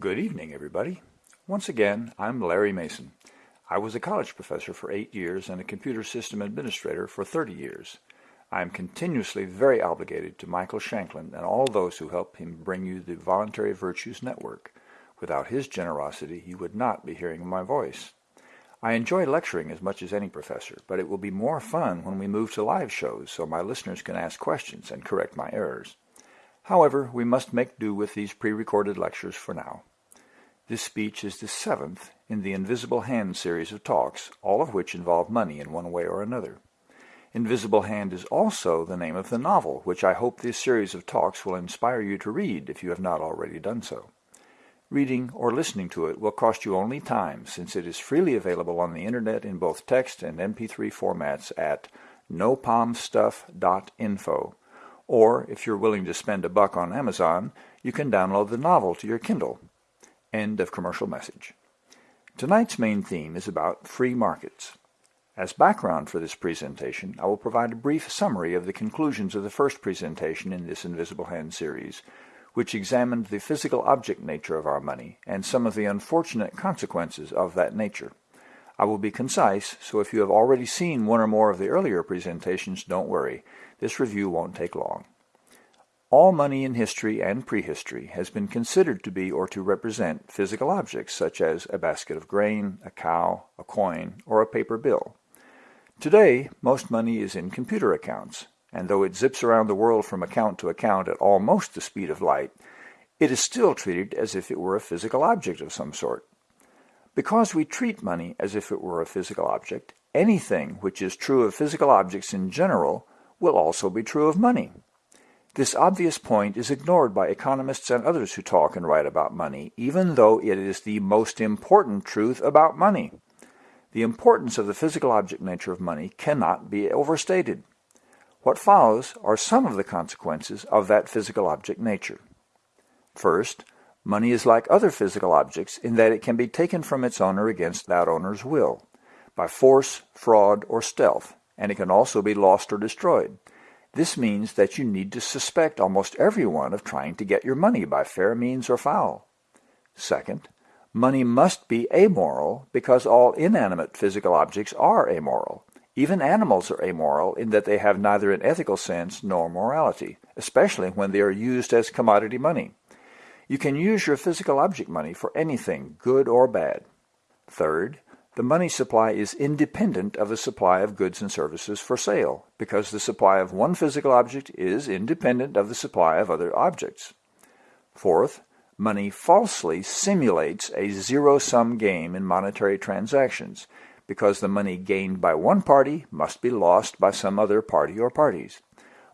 Good evening, everybody. Once again, I'm Larry Mason. I was a college professor for eight years and a computer system administrator for 30 years. I am continuously very obligated to Michael Shanklin and all those who help him bring you the Voluntary Virtues Network. Without his generosity, you would not be hearing my voice. I enjoy lecturing as much as any professor, but it will be more fun when we move to live shows so my listeners can ask questions and correct my errors. However, we must make do with these pre-recorded lectures for now. This speech is the seventh in the Invisible Hand series of talks, all of which involve money in one way or another. Invisible Hand is also the name of the novel, which I hope this series of talks will inspire you to read if you have not already done so. Reading or listening to it will cost you only time, since it is freely available on the internet in both text and MP3 formats at nopomstuff.info or, if you're willing to spend a buck on Amazon, you can download the novel to your Kindle. End of commercial message. Tonight's main theme is about free markets. As background for this presentation, I will provide a brief summary of the conclusions of the first presentation in this Invisible Hand series, which examined the physical object nature of our money and some of the unfortunate consequences of that nature. I will be concise, so if you have already seen one or more of the earlier presentations, don't worry. This review won't take long. All money in history and prehistory has been considered to be or to represent physical objects such as a basket of grain, a cow, a coin, or a paper bill. Today, most money is in computer accounts, and though it zips around the world from account to account at almost the speed of light, it is still treated as if it were a physical object of some sort. Because we treat money as if it were a physical object, anything which is true of physical objects in general will also be true of money. This obvious point is ignored by economists and others who talk and write about money, even though it is the most important truth about money. The importance of the physical object nature of money cannot be overstated. What follows are some of the consequences of that physical object nature. First, money is like other physical objects in that it can be taken from its owner against that owner's will, by force, fraud, or stealth, and it can also be lost or destroyed. This means that you need to suspect almost everyone of trying to get your money by fair means or foul. Second, money must be amoral because all inanimate physical objects are amoral. Even animals are amoral in that they have neither an ethical sense nor morality, especially when they are used as commodity money. You can use your physical object money for anything, good or bad. Third, the money supply is independent of the supply of goods and services for sale, because the supply of one physical object is independent of the supply of other objects. Fourth, money falsely simulates a zero-sum game in monetary transactions, because the money gained by one party must be lost by some other party or parties.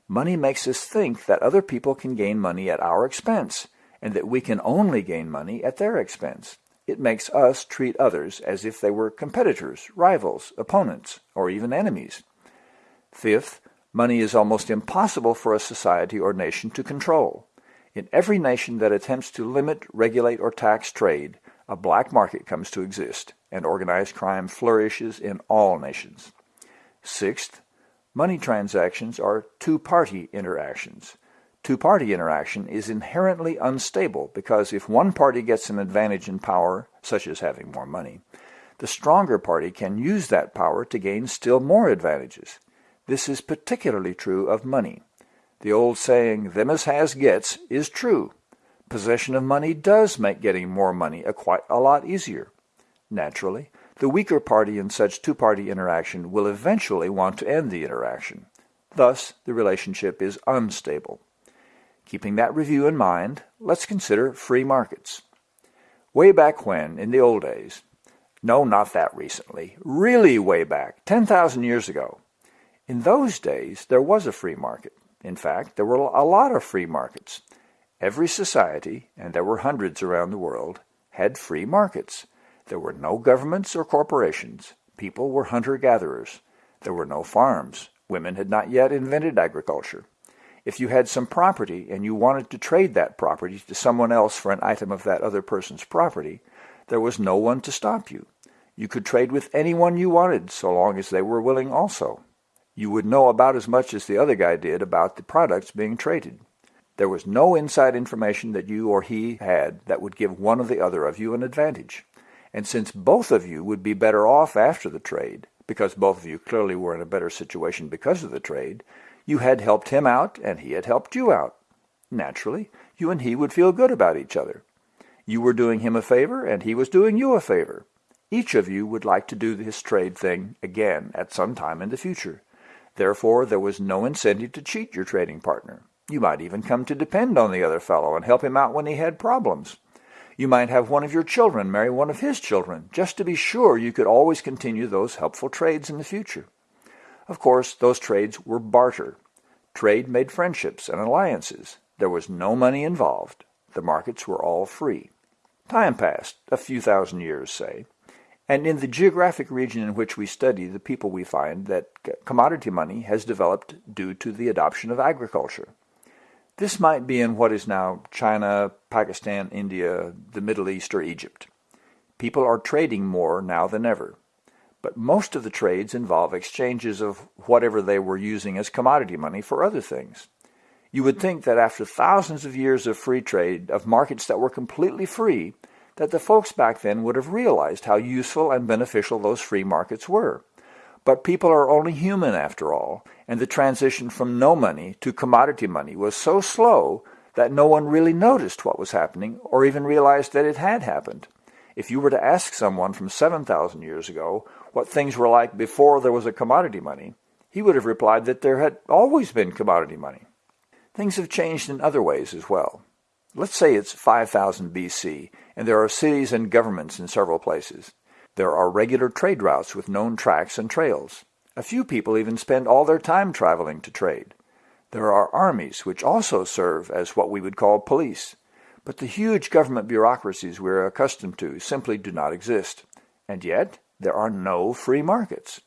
Money makes us think that other people can gain money at our expense, and that we can only gain money at their expense. It makes us treat others as if they were competitors, rivals, opponents, or even enemies. Fifth, money is almost impossible for a society or nation to control. In every nation that attempts to limit, regulate, or tax trade, a black market comes to exist, and organized crime flourishes in all nations. Sixth, money transactions are two-party interactions. Two-party interaction is inherently unstable because if one party gets an advantage in power, such as having more money, the stronger party can use that power to gain still more advantages. This is particularly true of money. The old saying, them as has gets, is true. Possession of money does make getting more money a quite a lot easier. Naturally, the weaker party in such two-party interaction will eventually want to end the interaction. Thus, the relationship is unstable. Keeping that review in mind, let's consider free markets. Way back when, in the old days, no, not that recently, really way back, 10,000 years ago, in those days there was a free market. In fact, there were a lot of free markets. Every society, and there were hundreds around the world, had free markets. There were no governments or corporations. People were hunter-gatherers. There were no farms. Women had not yet invented agriculture. If you had some property and you wanted to trade that property to someone else for an item of that other person's property, there was no one to stop you. You could trade with anyone you wanted so long as they were willing also. You would know about as much as the other guy did about the products being traded. There was no inside information that you or he had that would give one or the other of you an advantage. And since both of you would be better off after the trade, because both of you clearly were in a better situation because of the trade, you had helped him out and he had helped you out. Naturally, you and he would feel good about each other. You were doing him a favor and he was doing you a favor. Each of you would like to do this trade thing again at some time in the future. Therefore, there was no incentive to cheat your trading partner. You might even come to depend on the other fellow and help him out when he had problems. You might have one of your children marry one of his children, just to be sure you could always continue those helpful trades in the future. Of course, those trades were barter. Trade made friendships and alliances. There was no money involved. The markets were all free. Time passed, a few thousand years, say, and in the geographic region in which we study the people we find that commodity money has developed due to the adoption of agriculture. This might be in what is now China, Pakistan, India, the Middle East, or Egypt. People are trading more now than ever. But most of the trades involve exchanges of whatever they were using as commodity money for other things. You would think that after thousands of years of free trade, of markets that were completely free, that the folks back then would have realized how useful and beneficial those free markets were. But people are only human after all, and the transition from no money to commodity money was so slow that no one really noticed what was happening or even realized that it had happened. If you were to ask someone from 7,000 years ago what things were like before there was a commodity money, he would have replied that there had always been commodity money. Things have changed in other ways as well. Let's say it's 5000 BC, and there are cities and governments in several places. There are regular trade routes with known tracks and trails. A few people even spend all their time traveling to trade. There are armies which also serve as what we would call police. But the huge government bureaucracies we're accustomed to simply do not exist. And yet, there are no free markets.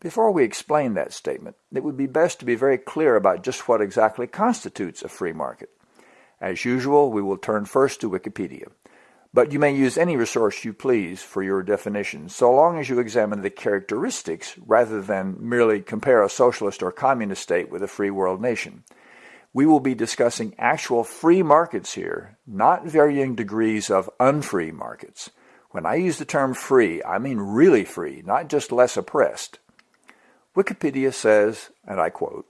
Before we explain that statement, it would be best to be very clear about just what exactly constitutes a free market. As usual, we will turn first to Wikipedia. But you may use any resource you please for your definition, so long as you examine the characteristics rather than merely compare a socialist or communist state with a free world nation. We will be discussing actual free markets here, not varying degrees of unfree markets. When I use the term free, I mean really free, not just less oppressed. Wikipedia says, and I quote,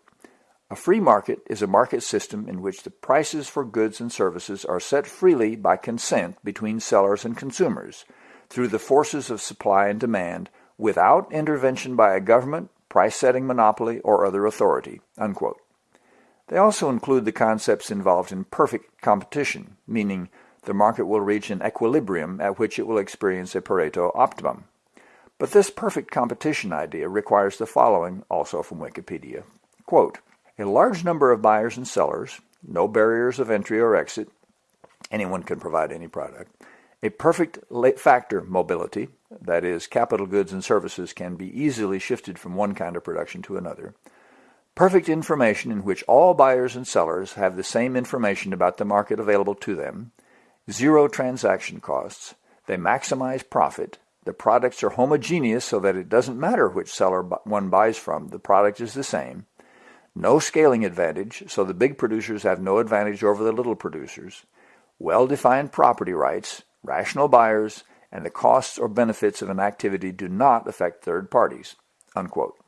a free market is a market system in which the prices for goods and services are set freely by consent between sellers and consumers through the forces of supply and demand without intervention by a government, price-setting monopoly, or other authority." Unquote. They also include the concepts involved in perfect competition, meaning the market will reach an equilibrium at which it will experience a Pareto optimum. But this perfect competition idea requires the following, also from Wikipedia. Quote, a large number of buyers and sellers, no barriers of entry or exit, anyone can provide any product, a perfect factor mobility, that is, capital goods and services can be easily shifted from one kind of production to another, perfect information in which all buyers and sellers have the same information about the market available to them, zero transaction costs, they maximize profit, the products are homogeneous so that it doesn't matter which seller one buys from, the product is the same, no scaling advantage, so the big producers have no advantage over the little producers, well-defined property rights, rational buyers, and the costs or benefits of an activity do not affect third parties." Unquote.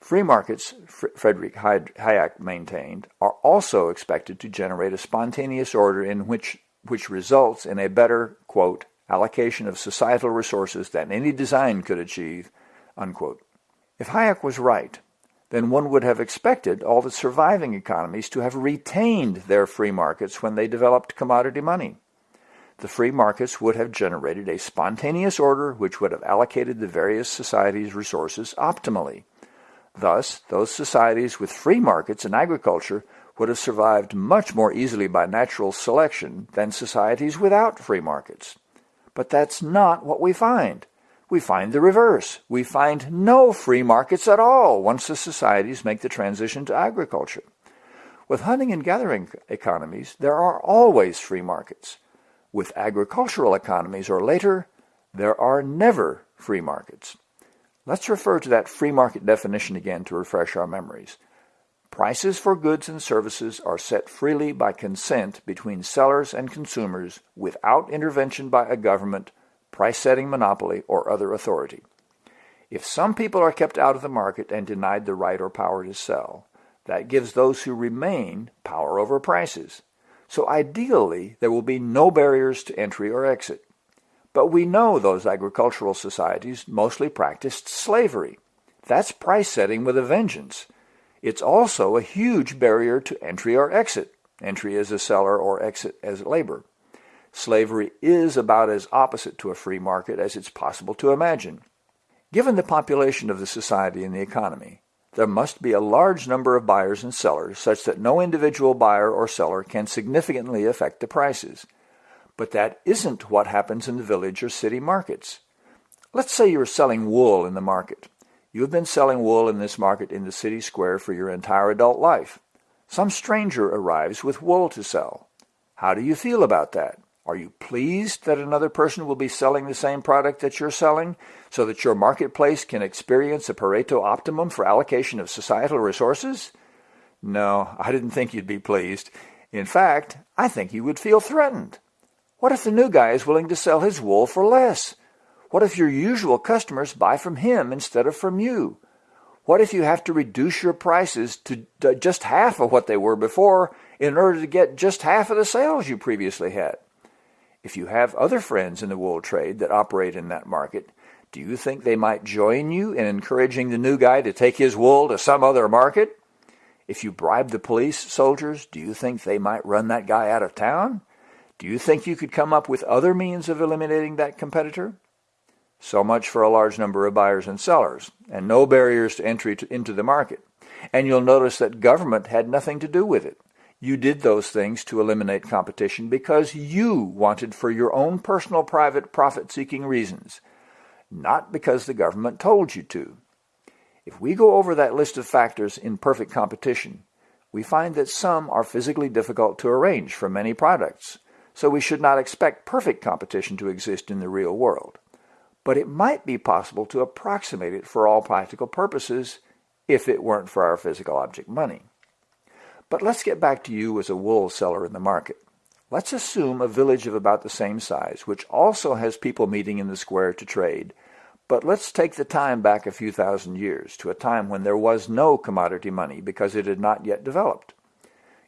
Free markets, Frederick Hayek maintained, are also expected to generate a spontaneous order in which, which results in a better, quote, allocation of societal resources than any design could achieve, unquote. If Hayek was right, then one would have expected all the surviving economies to have retained their free markets when they developed commodity money. The free markets would have generated a spontaneous order which would have allocated the various societies' resources optimally. Thus, those societies with free markets in agriculture would have survived much more easily by natural selection than societies without free markets. But that's not what we find we find the reverse. We find no free markets at all once the societies make the transition to agriculture. With hunting and gathering economies, there are always free markets. With agricultural economies or later, there are never free markets. Let's refer to that free market definition again to refresh our memories. Prices for goods and services are set freely by consent between sellers and consumers without intervention by a government, price-setting monopoly, or other authority. If some people are kept out of the market and denied the right or power to sell, that gives those who remain power over prices. So ideally, there will be no barriers to entry or exit. But we know those agricultural societies mostly practiced slavery. That's price setting with a vengeance. It's also a huge barrier to entry or exit, entry as a seller or exit as labor. Slavery is about as opposite to a free market as it's possible to imagine. Given the population of the society and the economy, there must be a large number of buyers and sellers such that no individual buyer or seller can significantly affect the prices. But that isn't what happens in the village or city markets. Let's say you're selling wool in the market. You have been selling wool in this market in the city square for your entire adult life. Some stranger arrives with wool to sell. How do you feel about that? Are you pleased that another person will be selling the same product that you're selling so that your marketplace can experience a Pareto optimum for allocation of societal resources? No, I didn't think you'd be pleased. In fact, I think you would feel threatened. What if the new guy is willing to sell his wool for less? What if your usual customers buy from him instead of from you? What if you have to reduce your prices to just half of what they were before in order to get just half of the sales you previously had? If you have other friends in the wool trade that operate in that market, do you think they might join you in encouraging the new guy to take his wool to some other market? If you bribe the police soldiers, do you think they might run that guy out of town? Do you think you could come up with other means of eliminating that competitor? So much for a large number of buyers and sellers, and no barriers to entry to, into the market. And you'll notice that government had nothing to do with it. You did those things to eliminate competition because you wanted for your own personal private profit-seeking reasons, not because the government told you to. If we go over that list of factors in perfect competition, we find that some are physically difficult to arrange for many products, so we should not expect perfect competition to exist in the real world but it might be possible to approximate it for all practical purposes if it weren't for our physical object money. But let's get back to you as a wool seller in the market. Let's assume a village of about the same size, which also has people meeting in the square to trade. But let's take the time back a few thousand years to a time when there was no commodity money because it had not yet developed.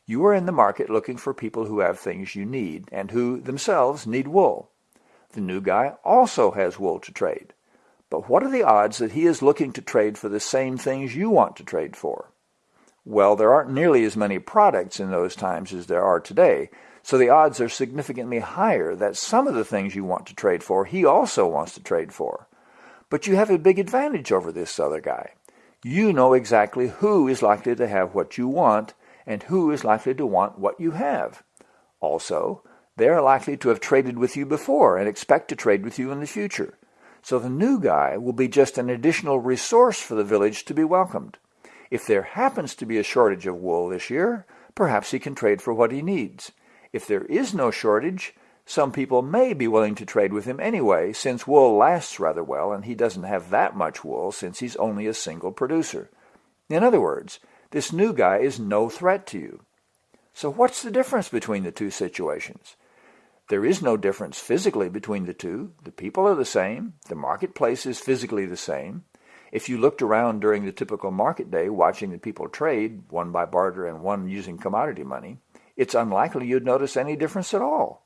You are in the market looking for people who have things you need and who themselves need wool. The new guy also has wool to trade. But what are the odds that he is looking to trade for the same things you want to trade for? Well, there aren't nearly as many products in those times as there are today, so the odds are significantly higher that some of the things you want to trade for, he also wants to trade for. But you have a big advantage over this other guy. You know exactly who is likely to have what you want and who is likely to want what you have. Also, they are likely to have traded with you before and expect to trade with you in the future. So the new guy will be just an additional resource for the village to be welcomed. If there happens to be a shortage of wool this year, perhaps he can trade for what he needs. If there is no shortage, some people may be willing to trade with him anyway, since wool lasts rather well and he doesn't have that much wool since he's only a single producer. In other words, this new guy is no threat to you. So what's the difference between the two situations? There is no difference physically between the two. The people are the same. The marketplace is physically the same. If you looked around during the typical market day watching the people trade, one by barter and one using commodity money, it's unlikely you'd notice any difference at all.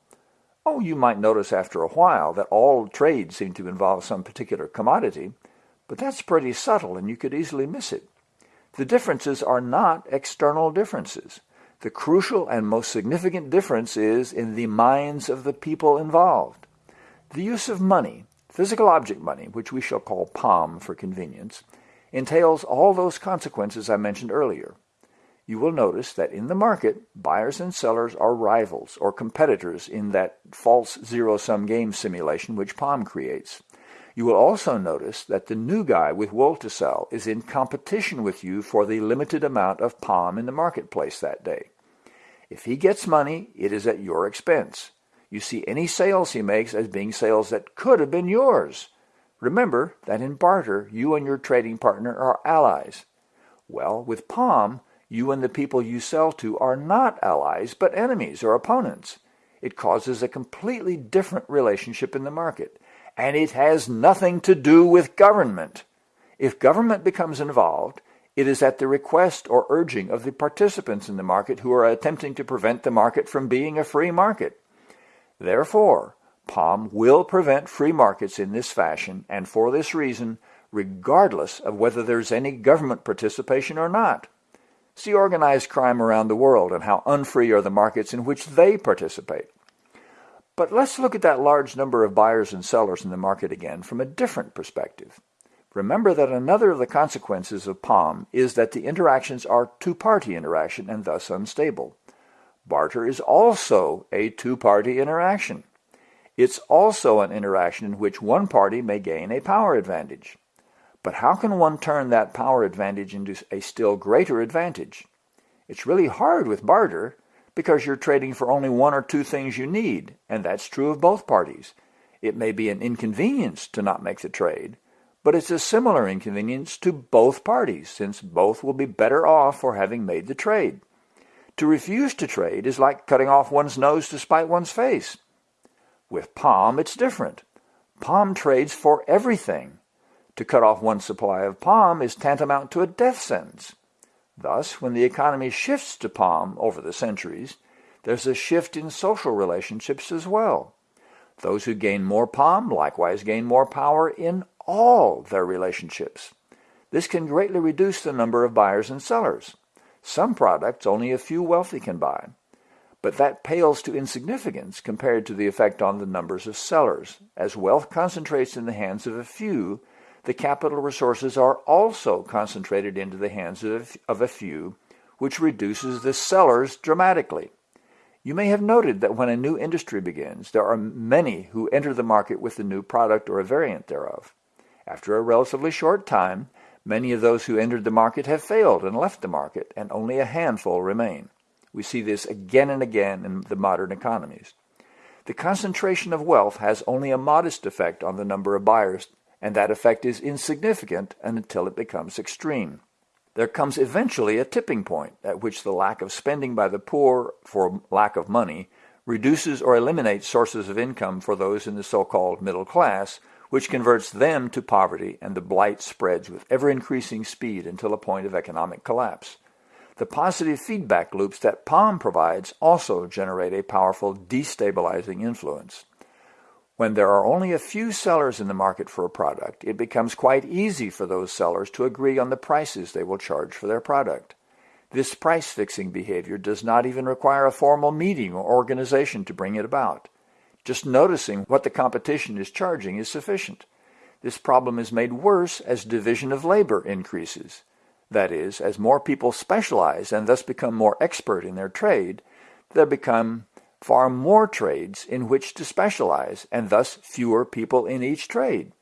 Oh, you might notice after a while that all trades seem to involve some particular commodity, but that's pretty subtle and you could easily miss it. The differences are not external differences. The crucial and most significant difference is in the minds of the people involved. The use of money, physical object money, which we shall call POM for convenience, entails all those consequences I mentioned earlier. You will notice that in the market, buyers and sellers are rivals or competitors in that false zero-sum game simulation which POM creates. You will also notice that the new guy with wool to sell is in competition with you for the limited amount of POM in the marketplace that day. If he gets money, it is at your expense. You see any sales he makes as being sales that could have been yours. Remember that in barter, you and your trading partner are allies. Well, with POM, you and the people you sell to are not allies, but enemies or opponents. It causes a completely different relationship in the market. And it has nothing to do with government. If government becomes involved, it is at the request or urging of the participants in the market who are attempting to prevent the market from being a free market. Therefore, POM will prevent free markets in this fashion, and for this reason, regardless of whether there's any government participation or not. See organized crime around the world and how unfree are the markets in which they participate. But let's look at that large number of buyers and sellers in the market again from a different perspective. Remember that another of the consequences of POM is that the interactions are two-party interaction and thus unstable. Barter is also a two-party interaction. It's also an interaction in which one party may gain a power advantage. But how can one turn that power advantage into a still greater advantage? It's really hard with barter because you're trading for only one or two things you need, and that's true of both parties. It may be an inconvenience to not make the trade, but it's a similar inconvenience to both parties, since both will be better off for having made the trade. To refuse to trade is like cutting off one's nose to spite one's face. With POM, it's different. POM trades for everything, to cut off one supply of POM is tantamount to a death sentence. Thus, when the economy shifts to POM over the centuries, there's a shift in social relationships as well. Those who gain more POM likewise gain more power in all their relationships. This can greatly reduce the number of buyers and sellers. Some products only a few wealthy can buy, but that pales to insignificance compared to the effect on the numbers of sellers. As wealth concentrates in the hands of a few, the capital resources are also concentrated into the hands of, of a few, which reduces the sellers dramatically. You may have noted that when a new industry begins, there are many who enter the market with the new product or a variant thereof. After a relatively short time, many of those who entered the market have failed and left the market, and only a handful remain. We see this again and again in the modern economies. The concentration of wealth has only a modest effect on the number of buyers and that effect is insignificant until it becomes extreme. There comes eventually a tipping point at which the lack of spending by the poor for lack of money reduces or eliminates sources of income for those in the so-called middle class, which converts them to poverty and the blight spreads with ever-increasing speed until a point of economic collapse. The positive feedback loops that POM provides also generate a powerful destabilizing influence. When there are only a few sellers in the market for a product, it becomes quite easy for those sellers to agree on the prices they will charge for their product. This price-fixing behavior does not even require a formal meeting or organization to bring it about. Just noticing what the competition is charging is sufficient. This problem is made worse as division of labor increases. That is, as more people specialize and thus become more expert in their trade, there become far more trades in which to specialize, and thus fewer people in each trade.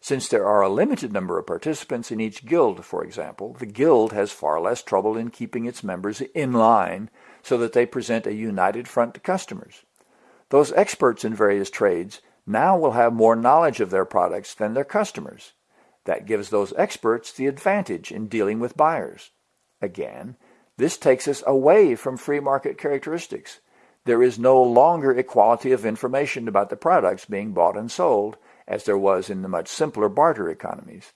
Since there are a limited number of participants in each guild, for example, the guild has far less trouble in keeping its members in line so that they present a united front to customers. Those experts in various trades now will have more knowledge of their products than their customers. That gives those experts the advantage in dealing with buyers. Again, this takes us away from free market characteristics there is no longer equality of information about the products being bought and sold, as there was in the much simpler barter economies.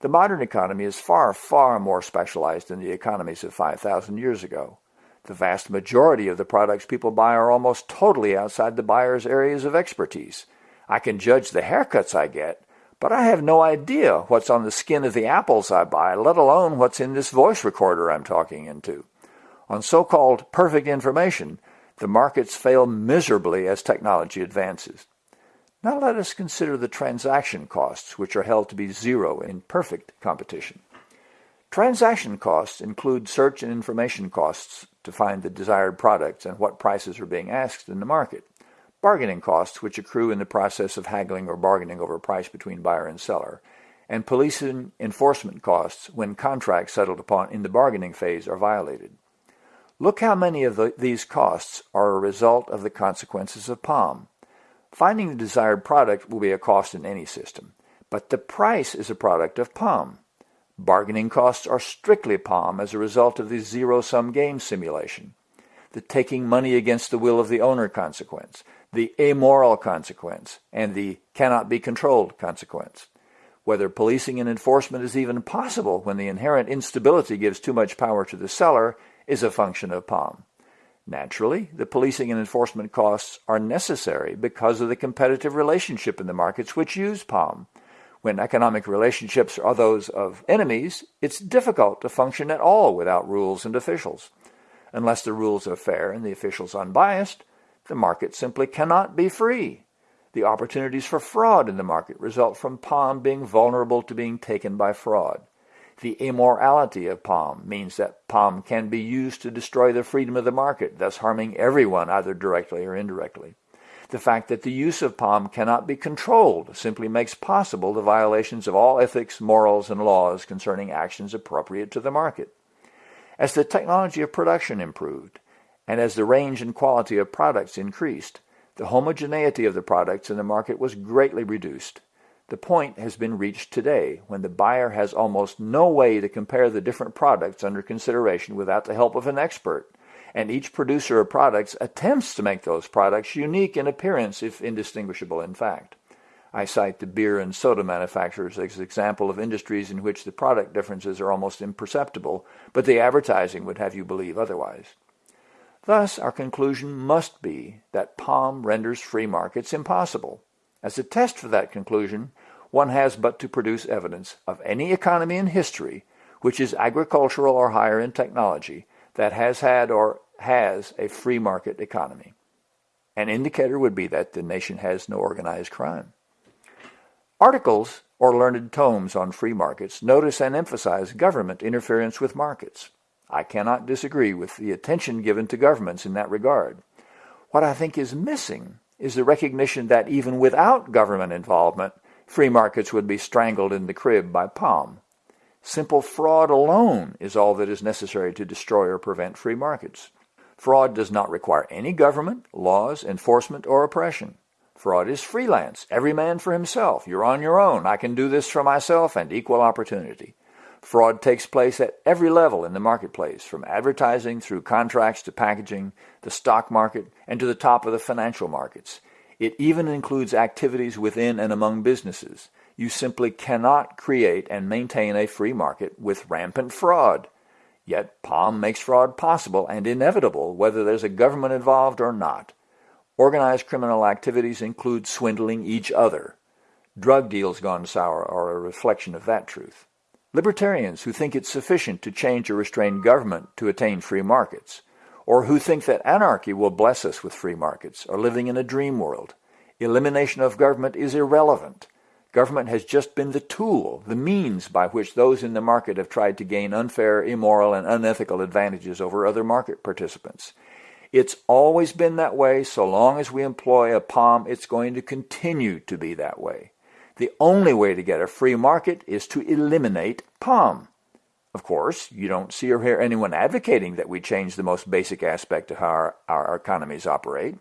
The modern economy is far, far more specialized than the economies of 5,000 years ago. The vast majority of the products people buy are almost totally outside the buyer's areas of expertise. I can judge the haircuts I get, but I have no idea what's on the skin of the apples I buy, let alone what's in this voice recorder I'm talking into. On so-called perfect information, the markets fail miserably as technology advances. Now let us consider the transaction costs, which are held to be zero in perfect competition. Transaction costs include search and information costs to find the desired products and what prices are being asked in the market, bargaining costs which accrue in the process of haggling or bargaining over price between buyer and seller, and policing enforcement costs when contracts settled upon in the bargaining phase are violated. Look how many of the, these costs are a result of the consequences of POM. Finding the desired product will be a cost in any system, but the price is a product of POM. Bargaining costs are strictly POM as a result of the zero-sum game simulation. The taking money against the will of the owner consequence, the amoral consequence, and the cannot be controlled consequence. Whether policing and enforcement is even possible when the inherent instability gives too much power to the seller is a function of POM. Naturally, the policing and enforcement costs are necessary because of the competitive relationship in the markets which use POM. When economic relationships are those of enemies, it's difficult to function at all without rules and officials. Unless the rules are fair and the officials unbiased, the market simply cannot be free. The opportunities for fraud in the market result from POM being vulnerable to being taken by fraud. The immorality of POM means that POM can be used to destroy the freedom of the market, thus harming everyone either directly or indirectly. The fact that the use of POM cannot be controlled simply makes possible the violations of all ethics, morals, and laws concerning actions appropriate to the market. As the technology of production improved, and as the range and quality of products increased, the homogeneity of the products in the market was greatly reduced. The point has been reached today when the buyer has almost no way to compare the different products under consideration without the help of an expert, and each producer of products attempts to make those products unique in appearance if indistinguishable in fact. I cite the beer and soda manufacturers as an example of industries in which the product differences are almost imperceptible, but the advertising would have you believe otherwise. Thus, our conclusion must be that POM renders free markets impossible. As a test for that conclusion, one has but to produce evidence of any economy in history which is agricultural or higher in technology that has had or has a free market economy. An indicator would be that the nation has no organized crime. Articles or learned tomes on free markets notice and emphasize government interference with markets. I cannot disagree with the attention given to governments in that regard. What I think is missing is the recognition that even without government involvement, free markets would be strangled in the crib by POM. Simple fraud alone is all that is necessary to destroy or prevent free markets. Fraud does not require any government, laws, enforcement, or oppression. Fraud is freelance, every man for himself. You're on your own. I can do this for myself and equal opportunity. Fraud takes place at every level in the marketplace, from advertising through contracts to packaging, the stock market, and to the top of the financial markets. It even includes activities within and among businesses. You simply cannot create and maintain a free market with rampant fraud. Yet POM makes fraud possible and inevitable whether there's a government involved or not. Organized criminal activities include swindling each other. Drug deals gone sour are a reflection of that truth. Libertarians who think it's sufficient to change or restrain government to attain free markets or who think that anarchy will bless us with free markets are living in a dream world. Elimination of government is irrelevant. Government has just been the tool, the means by which those in the market have tried to gain unfair, immoral, and unethical advantages over other market participants. It's always been that way. So long as we employ a POM, it's going to continue to be that way. The only way to get a free market is to eliminate POM. Of course, you don't see or hear anyone advocating that we change the most basic aspect of how our, our economies operate.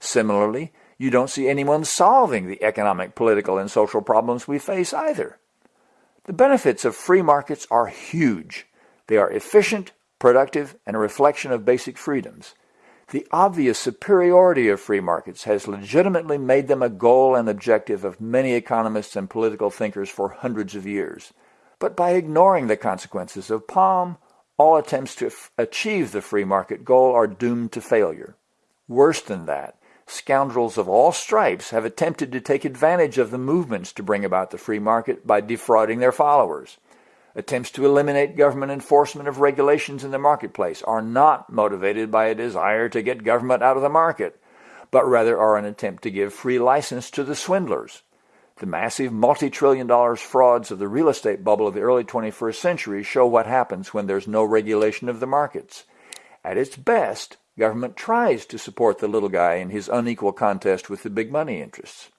Similarly, you don't see anyone solving the economic, political, and social problems we face either. The benefits of free markets are huge. They are efficient, productive, and a reflection of basic freedoms. The obvious superiority of free markets has legitimately made them a goal and objective of many economists and political thinkers for hundreds of years. But by ignoring the consequences of POM, all attempts to achieve the free market goal are doomed to failure. Worse than that, scoundrels of all stripes have attempted to take advantage of the movements to bring about the free market by defrauding their followers. Attempts to eliminate government enforcement of regulations in the marketplace are not motivated by a desire to get government out of the market, but rather are an attempt to give free license to the swindlers. The massive multi-trillion dollars frauds of the real estate bubble of the early 21st century show what happens when there's no regulation of the markets. At its best, government tries to support the little guy in his unequal contest with the big money interests.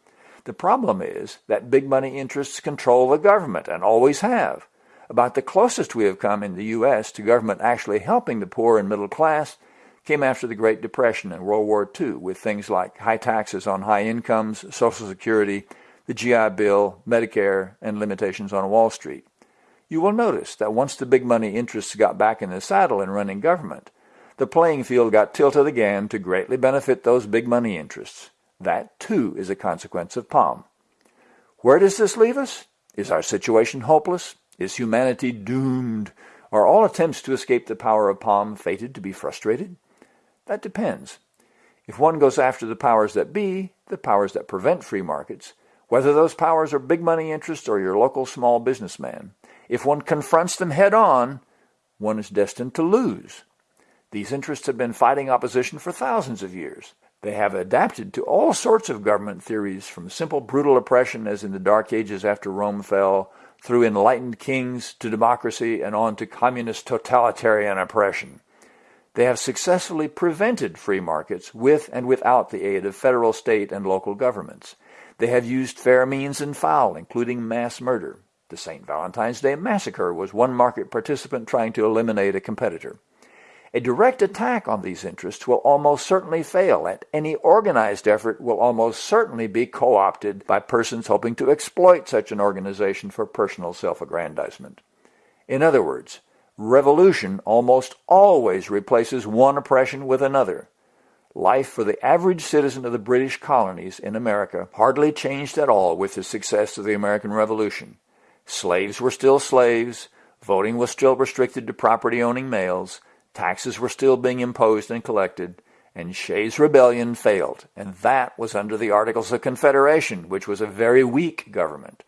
The problem is that big money interests control the government and always have. About the closest we have come in the U.S. to government actually helping the poor and middle class came after the Great Depression and World War II with things like high taxes on high incomes, Social Security, the GI Bill, Medicare, and limitations on Wall Street. you will notice that once the big money interests got back in the saddle in running government, the playing field got tilted again to greatly benefit those big money interests. That, too, is a consequence of POM. Where does this leave us? Is our situation hopeless? Is humanity doomed? Are all attempts to escape the power of POM fated to be frustrated? That depends. If one goes after the powers that be, the powers that prevent free markets, whether those powers are big money interests or your local small businessman, if one confronts them head on, one is destined to lose. These interests have been fighting opposition for thousands of years. They have adapted to all sorts of government theories, from simple brutal oppression as in the Dark Ages after Rome fell, through enlightened kings to democracy and on to communist totalitarian oppression. They have successfully prevented free markets with and without the aid of federal, state, and local governments. They have used fair means and foul, including mass murder. The St. Valentine's Day Massacre was one market participant trying to eliminate a competitor. A direct attack on these interests will almost certainly fail, and any organized effort will almost certainly be co-opted by persons hoping to exploit such an organization for personal self-aggrandizement. In other words, revolution almost always replaces one oppression with another. Life for the average citizen of the British colonies in America hardly changed at all with the success of the American Revolution. Slaves were still slaves, voting was still restricted to property-owning males, Taxes were still being imposed and collected, and Shays' rebellion failed, and that was under the Articles of Confederation, which was a very weak government.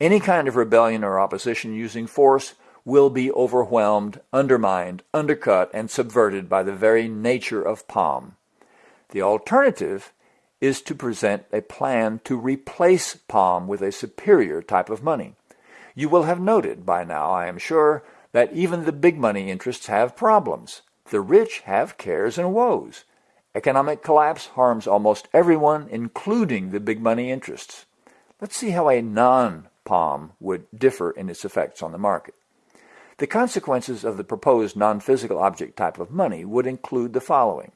Any kind of rebellion or opposition using force will be overwhelmed, undermined, undercut, and subverted by the very nature of POM. The alternative is to present a plan to replace POM with a superior type of money. You will have noted by now, I am sure, that even the big money interests have problems. The rich have cares and woes. Economic collapse harms almost everyone, including the big money interests. Let's see how a non-POM would differ in its effects on the market. The consequences of the proposed non-physical object type of money would include the following.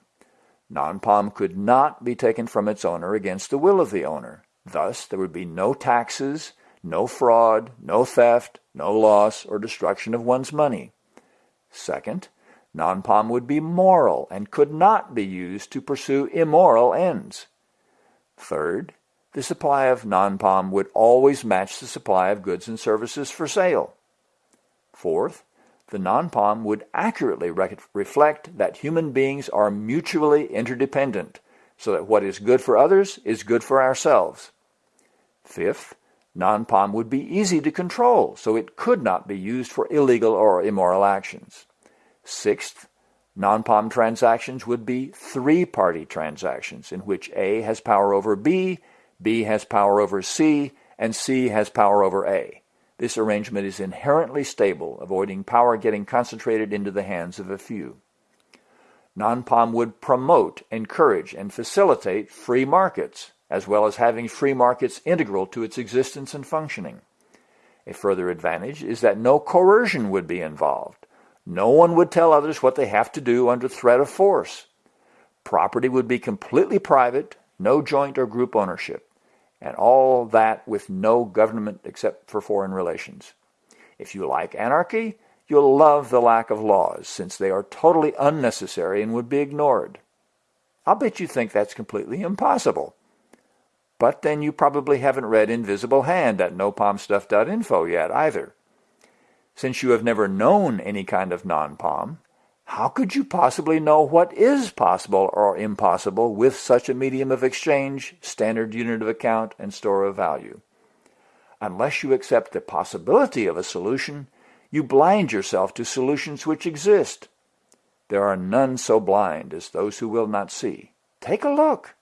Non-POM could not be taken from its owner against the will of the owner. Thus, there would be no taxes, no fraud, no theft, no loss or destruction of one's money. Second, non-POM would be moral and could not be used to pursue immoral ends. Third, the supply of non-POM would always match the supply of goods and services for sale. Fourth, the non-POM would accurately re reflect that human beings are mutually interdependent, so that what is good for others is good for ourselves. Fifth, Non-POM would be easy to control, so it could not be used for illegal or immoral actions. Sixth, non-POM transactions would be three-party transactions in which A has power over B, B has power over C, and C has power over A. This arrangement is inherently stable, avoiding power getting concentrated into the hands of a few. Non-POM would promote, encourage, and facilitate free markets, as well as having free markets integral to its existence and functioning. A further advantage is that no coercion would be involved. No one would tell others what they have to do under threat of force. Property would be completely private, no joint or group ownership, and all that with no government except for foreign relations. If you like anarchy, you'll love the lack of laws, since they are totally unnecessary and would be ignored. I'll bet you think that's completely impossible. But then you probably haven't read Invisible Hand at nopomstuff.info yet either. Since you have never known any kind of non-POM, how could you possibly know what is possible or impossible with such a medium of exchange, standard unit of account, and store of value? Unless you accept the possibility of a solution, you blind yourself to solutions which exist. There are none so blind as those who will not see. Take a look.